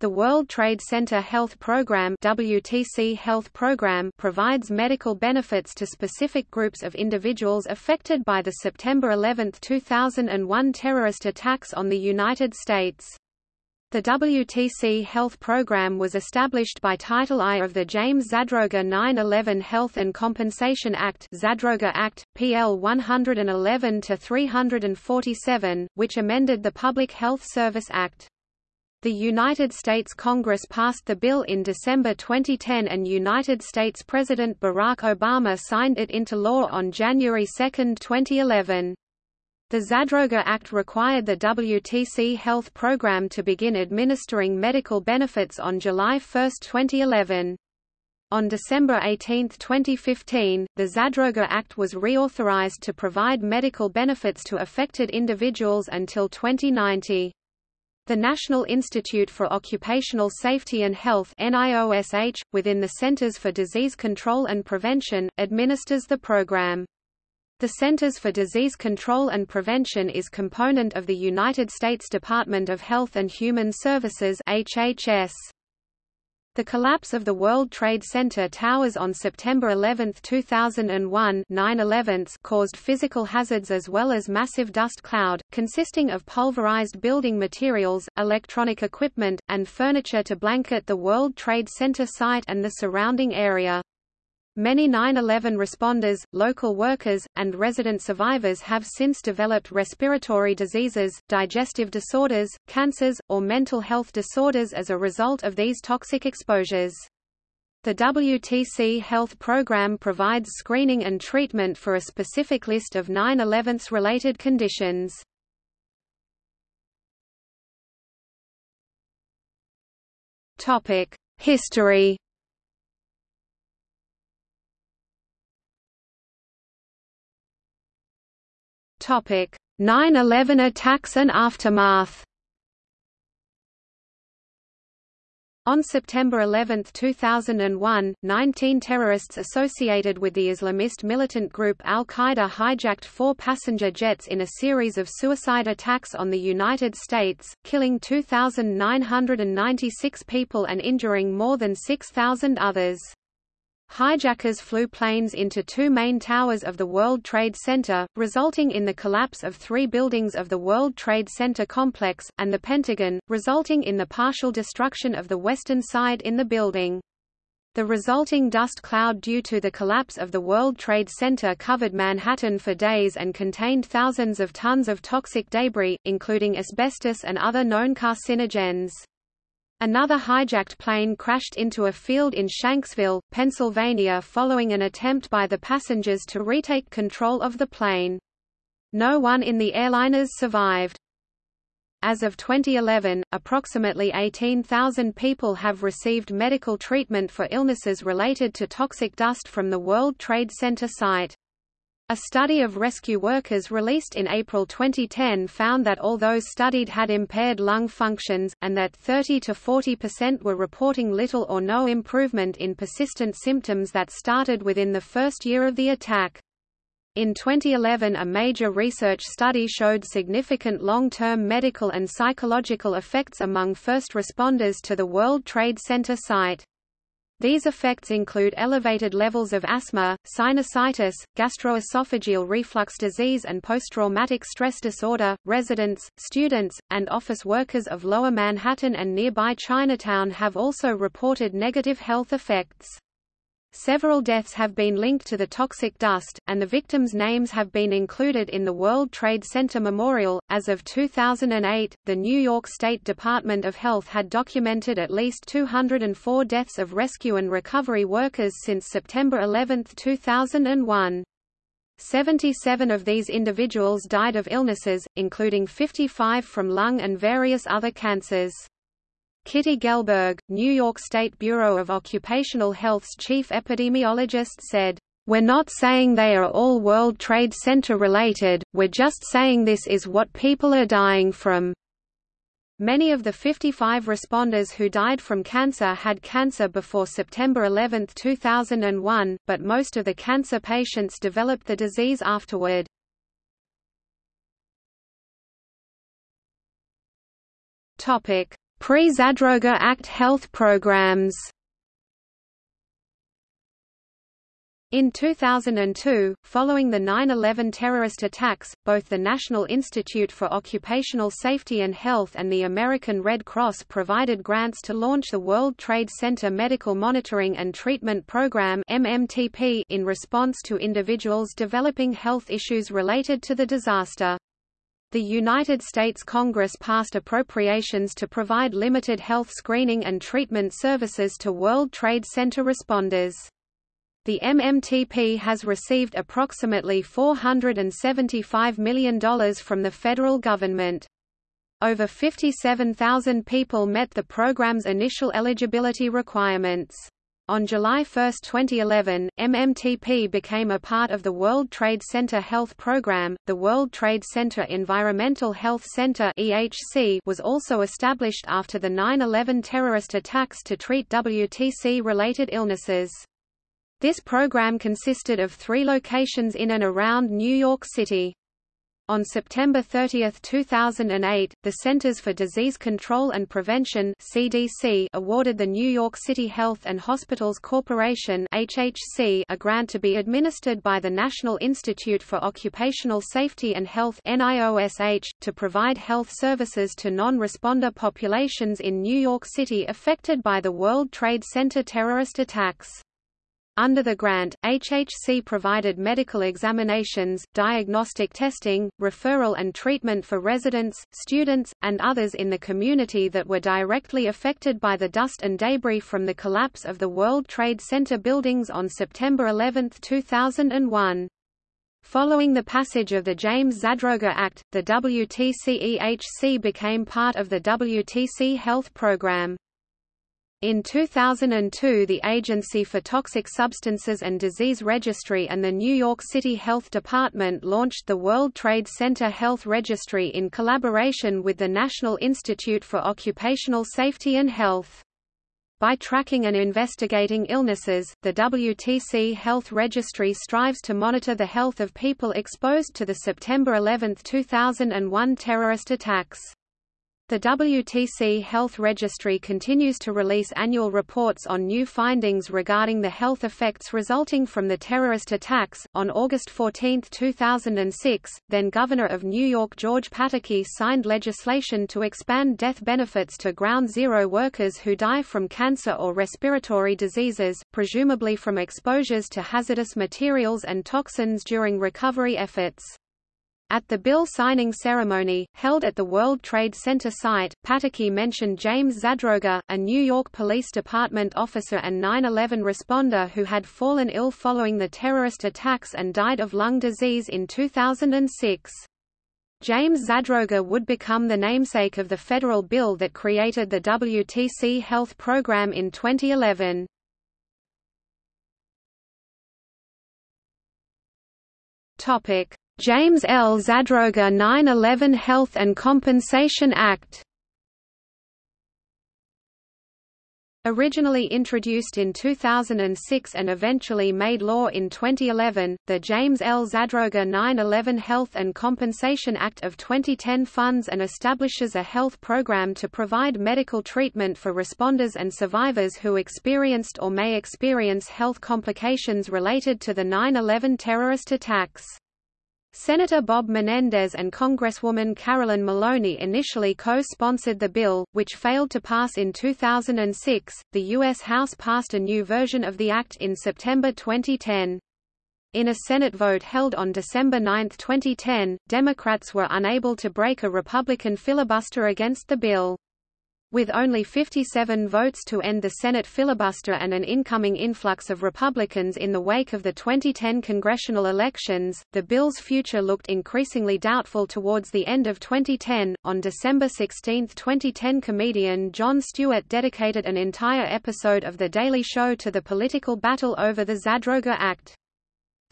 The World Trade Center Health Program WTC Health Program provides medical benefits to specific groups of individuals affected by the September 11, 2001 terrorist attacks on the United States. The WTC Health Program was established by Title I of the James Zadroga 9-11 Health and Compensation Act Zadroga Act, PL 111-347, which amended the Public Health Service Act. The United States Congress passed the bill in December 2010 and United States President Barack Obama signed it into law on January 2, 2011. The Zadroga Act required the WTC Health Program to begin administering medical benefits on July 1, 2011. On December 18, 2015, the Zadroga Act was reauthorized to provide medical benefits to affected individuals until 2090. The National Institute for Occupational Safety and Health NIOSH, within the Centers for Disease Control and Prevention, administers the program. The Centers for Disease Control and Prevention is component of the United States Department of Health and Human Services HHS. The collapse of the World Trade Center towers on September 11, 2001 9 caused physical hazards as well as massive dust cloud, consisting of pulverized building materials, electronic equipment, and furniture to blanket the World Trade Center site and the surrounding area. Many 9-11 responders, local workers, and resident survivors have since developed respiratory diseases, digestive disorders, cancers, or mental health disorders as a result of these toxic exposures. The WTC Health Program provides screening and treatment for a specific list of 9-11's related conditions. History 9/11 attacks and aftermath. On September 11, 2001, 19 terrorists associated with the Islamist militant group al-Qaeda hijacked four passenger jets in a series of suicide attacks on the United States, killing 2,996 people and injuring more than 6,000 others. Hijackers flew planes into two main towers of the World Trade Center, resulting in the collapse of three buildings of the World Trade Center complex, and the Pentagon, resulting in the partial destruction of the western side in the building. The resulting dust cloud due to the collapse of the World Trade Center covered Manhattan for days and contained thousands of tons of toxic debris, including asbestos and other known carcinogens. Another hijacked plane crashed into a field in Shanksville, Pennsylvania following an attempt by the passengers to retake control of the plane. No one in the airliners survived. As of 2011, approximately 18,000 people have received medical treatment for illnesses related to toxic dust from the World Trade Center site. A study of rescue workers released in April 2010 found that all those studied had impaired lung functions, and that 30 to 40% were reporting little or no improvement in persistent symptoms that started within the first year of the attack. In 2011 a major research study showed significant long-term medical and psychological effects among first responders to the World Trade Center site. These effects include elevated levels of asthma, sinusitis, gastroesophageal reflux disease and post-traumatic stress disorder. Residents, students, and office workers of Lower Manhattan and nearby Chinatown have also reported negative health effects. Several deaths have been linked to the toxic dust, and the victims' names have been included in the World Trade Center Memorial. As of 2008, the New York State Department of Health had documented at least 204 deaths of rescue and recovery workers since September 11, 2001. 77 of these individuals died of illnesses, including 55 from lung and various other cancers. Kitty Gelberg, New York State Bureau of Occupational Health's chief epidemiologist said, "...we're not saying they are all World Trade Center related, we're just saying this is what people are dying from." Many of the 55 responders who died from cancer had cancer before September 11, 2001, but most of the cancer patients developed the disease afterward. Topic: Pre-Zadroga Act health programs In 2002, following the 9-11 terrorist attacks, both the National Institute for Occupational Safety and Health and the American Red Cross provided grants to launch the World Trade Center Medical Monitoring and Treatment Program in response to individuals developing health issues related to the disaster. The United States Congress passed appropriations to provide limited health screening and treatment services to World Trade Center responders. The MMTP has received approximately $475 million from the federal government. Over 57,000 people met the program's initial eligibility requirements. On July 1, 2011, MMTP became a part of the World Trade Center Health Program. The World Trade Center Environmental Health Center (EHC) was also established after the 9/11 terrorist attacks to treat WTC-related illnesses. This program consisted of three locations in and around New York City. On September 30, 2008, the Centers for Disease Control and Prevention (CDC) awarded the New York City Health and Hospitals Corporation (HHC) a grant to be administered by the National Institute for Occupational Safety and Health (NIOSH) to provide health services to non-responder populations in New York City affected by the World Trade Center terrorist attacks. Under the grant, HHC provided medical examinations, diagnostic testing, referral and treatment for residents, students, and others in the community that were directly affected by the dust and debris from the collapse of the World Trade Center buildings on September 11, 2001. Following the passage of the James Zadroga Act, the WTC-EHC became part of the WTC Health Program. In 2002 the Agency for Toxic Substances and Disease Registry and the New York City Health Department launched the World Trade Center Health Registry in collaboration with the National Institute for Occupational Safety and Health. By tracking and investigating illnesses, the WTC Health Registry strives to monitor the health of people exposed to the September 11, 2001 terrorist attacks. The WTC Health Registry continues to release annual reports on new findings regarding the health effects resulting from the terrorist attacks. On August 14, 2006, then Governor of New York George Pataki signed legislation to expand death benefits to ground zero workers who die from cancer or respiratory diseases, presumably from exposures to hazardous materials and toxins during recovery efforts. At the bill signing ceremony, held at the World Trade Center site, Pataki mentioned James Zadroga, a New York Police Department officer and 9-11 responder who had fallen ill following the terrorist attacks and died of lung disease in 2006. James Zadroga would become the namesake of the federal bill that created the WTC Health Program in 2011. Topic: James L. Zadroga 9-11 Health and Compensation Act Originally introduced in 2006 and eventually made law in 2011, the James L. Zadroga 9-11 Health and Compensation Act of 2010 funds and establishes a health program to provide medical treatment for responders and survivors who experienced or may experience health complications related to the 9-11 terrorist attacks. Senator Bob Menendez and Congresswoman Carolyn Maloney initially co-sponsored the bill, which failed to pass in 2006. The U.S. House passed a new version of the act in September 2010. In a Senate vote held on December 9, 2010, Democrats were unable to break a Republican filibuster against the bill. With only 57 votes to end the Senate filibuster and an incoming influx of Republicans in the wake of the 2010 congressional elections, the bill's future looked increasingly doubtful towards the end of 2010. On December 16, 2010, comedian Jon Stewart dedicated an entire episode of The Daily Show to the political battle over the Zadroga Act.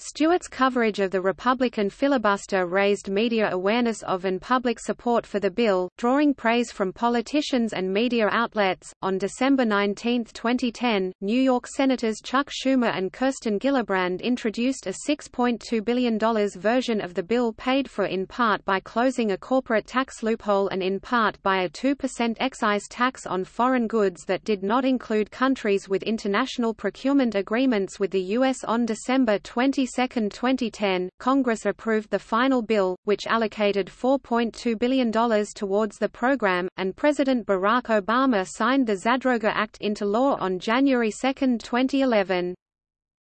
Stewart's coverage of the Republican filibuster raised media awareness of and public support for the bill, drawing praise from politicians and media outlets. On December 19, 2010, New York Senators Chuck Schumer and Kirsten Gillibrand introduced a $6.2 billion version of the bill paid for in part by closing a corporate tax loophole and in part by a 2% excise tax on foreign goods that did not include countries with international procurement agreements with the U.S. on December 20 22, 2010, Congress approved the final bill, which allocated $4.2 billion towards the program, and President Barack Obama signed the Zadroga Act into law on January 2, 2011.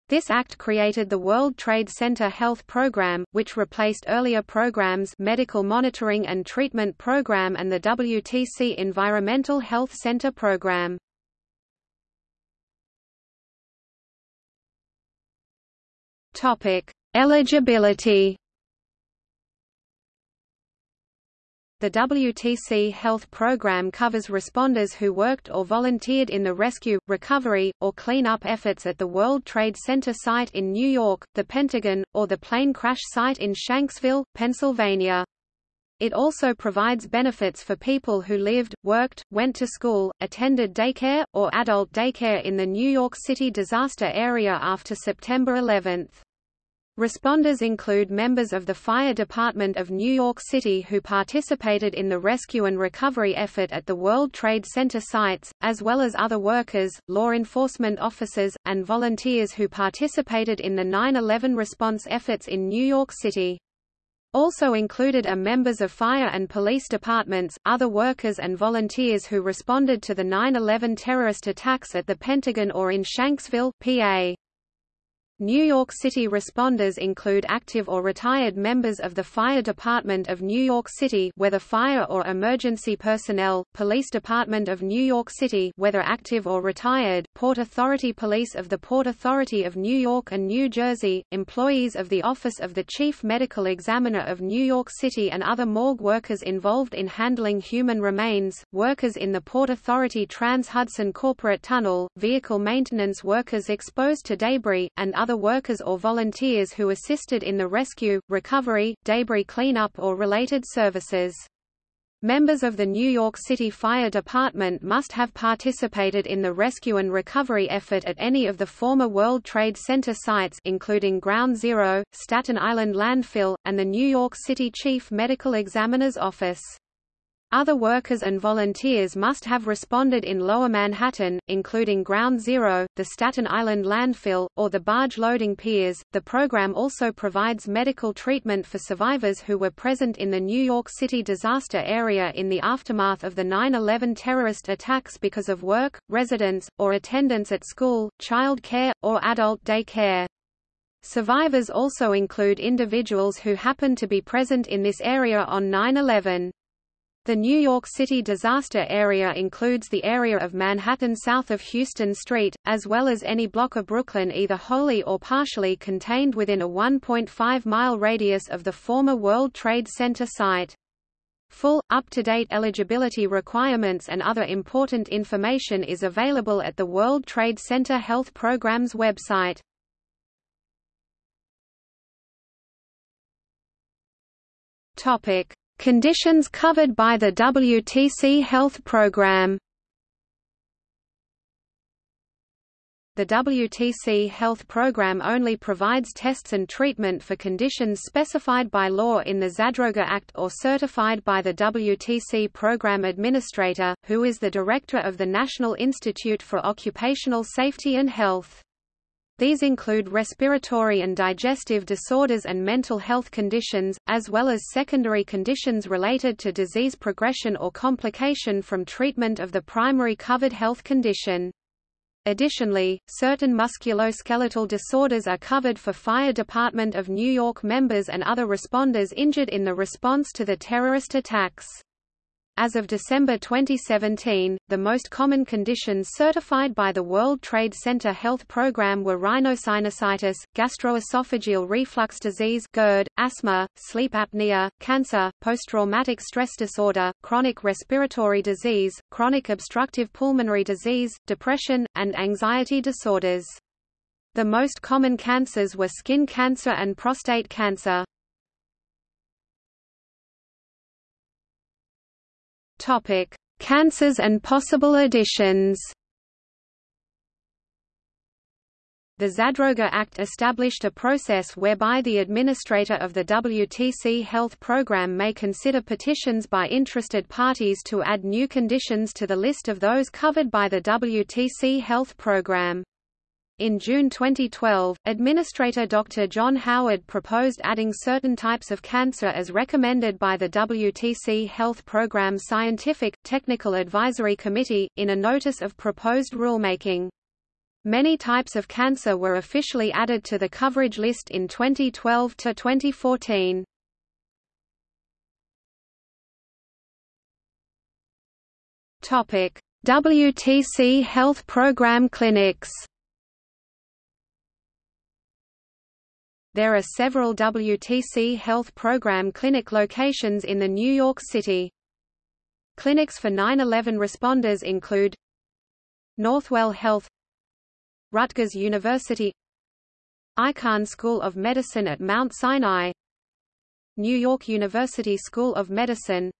This act created the World Trade Center Health Program, which replaced earlier programs Medical Monitoring and Treatment Program and the WTC Environmental Health Center Program. Topic: Eligibility. The WTC Health Program covers responders who worked or volunteered in the rescue, recovery, or cleanup efforts at the World Trade Center site in New York, the Pentagon, or the plane crash site in Shanksville, Pennsylvania. It also provides benefits for people who lived, worked, went to school, attended daycare, or adult daycare in the New York City disaster area after September 11. Responders include members of the Fire Department of New York City who participated in the rescue and recovery effort at the World Trade Center sites, as well as other workers, law enforcement officers, and volunteers who participated in the 9-11 response efforts in New York City. Also included are members of fire and police departments, other workers and volunteers who responded to the 9-11 terrorist attacks at the Pentagon or in Shanksville, PA. New York City responders include active or retired members of the Fire Department of New York City whether fire or emergency personnel, Police Department of New York City whether active or retired, Port Authority Police of the Port Authority of New York and New Jersey, employees of the Office of the Chief Medical Examiner of New York City and other morgue workers involved in handling human remains, workers in the Port Authority Trans-Hudson Corporate Tunnel, vehicle maintenance workers exposed to debris, and other other workers or volunteers who assisted in the rescue, recovery, debris cleanup or related services. Members of the New York City Fire Department must have participated in the rescue and recovery effort at any of the former World Trade Center sites including Ground Zero, Staten Island Landfill, and the New York City Chief Medical Examiner's Office. Other workers and volunteers must have responded in Lower Manhattan, including Ground Zero, the Staten Island landfill, or the barge loading piers. The program also provides medical treatment for survivors who were present in the New York City disaster area in the aftermath of the 9/11 terrorist attacks because of work, residence, or attendance at school, child care, or adult day care. Survivors also include individuals who happen to be present in this area on 9/11. The New York City disaster area includes the area of Manhattan south of Houston Street, as well as any block of Brooklyn either wholly or partially contained within a 1.5-mile radius of the former World Trade Center site. Full, up-to-date eligibility requirements and other important information is available at the World Trade Center Health Program's website. Topic. Conditions covered by the WTC Health Program The WTC Health Program only provides tests and treatment for conditions specified by law in the Zadroga Act or certified by the WTC Program Administrator, who is the Director of the National Institute for Occupational Safety and Health. These include respiratory and digestive disorders and mental health conditions, as well as secondary conditions related to disease progression or complication from treatment of the primary covered health condition. Additionally, certain musculoskeletal disorders are covered for Fire Department of New York members and other responders injured in the response to the terrorist attacks. As of December 2017, the most common conditions certified by the World Trade Center Health Program were rhinosinusitis, gastroesophageal reflux disease GERD, asthma, sleep apnea, cancer, post-traumatic stress disorder, chronic respiratory disease, chronic obstructive pulmonary disease, depression, and anxiety disorders. The most common cancers were skin cancer and prostate cancer. Topic: Cancers and possible additions. The Zadroga Act established a process whereby the administrator of the WTC health program may consider petitions by interested parties to add new conditions to the list of those covered by the WTC health program. In June 2012, Administrator Dr. John Howard proposed adding certain types of cancer as recommended by the WTC Health Program Scientific, Technical Advisory Committee, in a notice of proposed rulemaking. Many types of cancer were officially added to the coverage list in 2012 to 2014. Topic: WTC Health Program clinics. There are several WTC Health Program clinic locations in the New York City. Clinics for 9-11 responders include Northwell Health Rutgers University Icahn School of Medicine at Mount Sinai New York University School of Medicine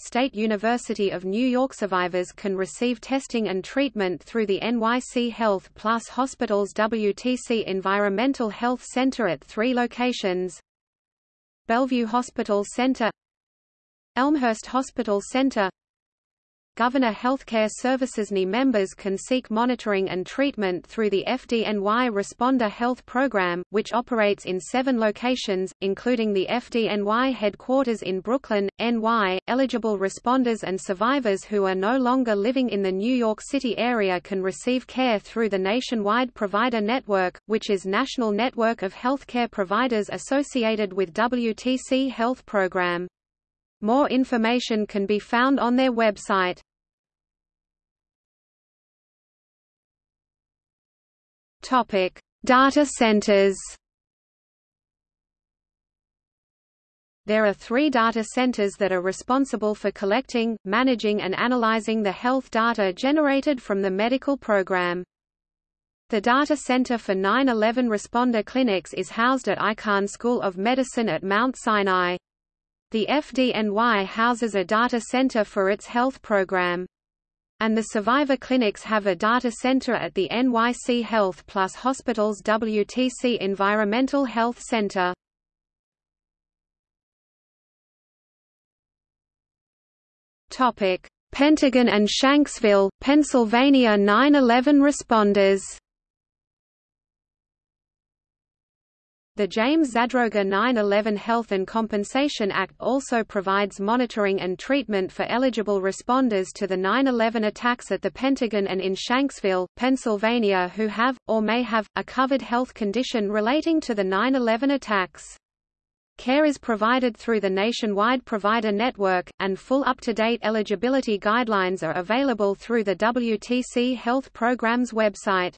State University of New York survivors can receive testing and treatment through the NYC Health Plus Hospital's WTC Environmental Health Center at three locations. Bellevue Hospital Center Elmhurst Hospital Center Gouverneur Healthcare Services NI members can seek monitoring and treatment through the FDNY Responder Health Program, which operates in seven locations, including the FDNY headquarters in Brooklyn, NY. Eligible responders and survivors who are no longer living in the New York City area can receive care through the Nationwide Provider Network, which is national network of healthcare providers associated with WTC Health Program. More information can be found on their website. Topic: Data centers. There are three data centers that are responsible for collecting, managing and analyzing the health data generated from the medical program. The Data Center for 9-11 Responder Clinics is housed at Icahn School of Medicine at Mount Sinai. The FDNY houses a data center for its health program. And the survivor clinics have a data center at the NYC Health Plus Hospital's WTC Environmental Health Center. Topic: Pentagon and Shanksville, Pennsylvania 9/11 responders. The James Zadroga 9-11 Health and Compensation Act also provides monitoring and treatment for eligible responders to the 9-11 attacks at the Pentagon and in Shanksville, Pennsylvania who have, or may have, a covered health condition relating to the 9-11 attacks. Care is provided through the nationwide provider network, and full up-to-date eligibility guidelines are available through the WTC Health Program's website.